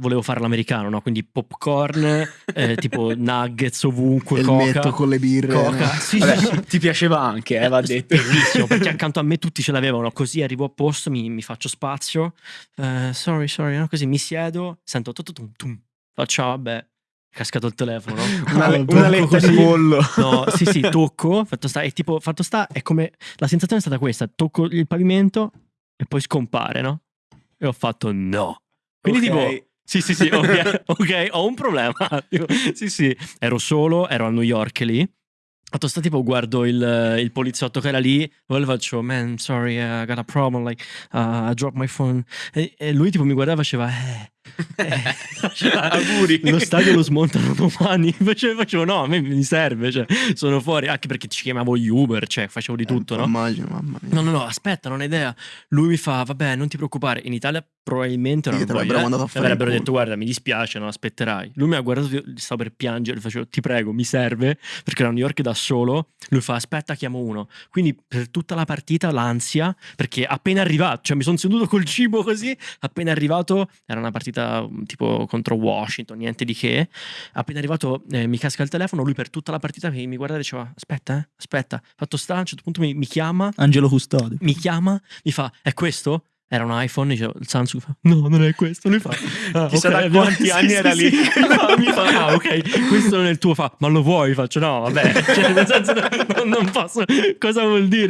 volevo fare l'americano, no? Quindi popcorn, eh, tipo nuggets ovunque, il coca. metto con le birre. Coca. Sì, Vabbè, sì, sì. ti piaceva anche, eh, va detto. Bellissimo, perché accanto a me tutti ce l'avevano. Così arrivo a posto, mi, mi faccio spazio. eh, sorry, sorry, no? così mi siedo, sento tu, tu, tu, tum. Faccio, ah, vabbè, cascato il telefono, no? Una, No, una letta così. di pollo. No, sì, sì, tocco, fatto sta, è tipo, fatto sta, è come, la sensazione è stata questa, tocco il pavimento e poi scompare, no? E ho fatto no. Quindi Ok. tipo, sì, sì, sì, ok, ho un problema. Tipo, sì, sì, ero solo, ero a New York lì. Fatto sta tipo guardo il, il poliziotto che era lì, poi le faccio, man, sorry, I got a problem, like, uh, I dropped my phone. E, e lui tipo mi guardava e faceva, eh, eh, faceva, Auguri. Lo stadio lo smontano domani. Facevo, facevo, no, a me mi serve, cioè, sono fuori, anche perché ci chiamavo gli Uber, cioè, facevo di tutto, no? Immagino, mamma mia. No, no, no, aspetta, non ho idea. Lui mi fa, vabbè, non ti preoccupare. In Italia probabilmente non voglio, l'avrebbero eh. mandato a fare avrebbero detto, guarda, mi dispiace, non aspetterai. Lui mi ha guardato, stavo per piangere, facevo, ti prego, mi serve, perché era a New York da solo. Lui fa, aspetta, chiamo uno. Quindi per tutta la partita l'ansia, perché appena arrivato, cioè mi sono seduto col cibo così, appena arrivato, era una partita um, tipo contro Washington, niente di che. Appena arrivato eh, mi casca il telefono, lui per tutta la partita mi, mi guarda e diceva, aspetta, eh, aspetta. Fatto sta, a un certo punto mi, mi chiama, Angelo Custode. mi chiama, mi fa, è questo? Era un iPhone, dicevo, il Samsung fa, no, non è questo. Lui fa, ah, Chissà ok, da quanti anni era lì. Mi fa, mi fa, ah, ok, questo non è il tuo, fa, ma lo vuoi? Faccio, no, vabbè, cioè, nel senso, non, non posso, cosa vuol dire?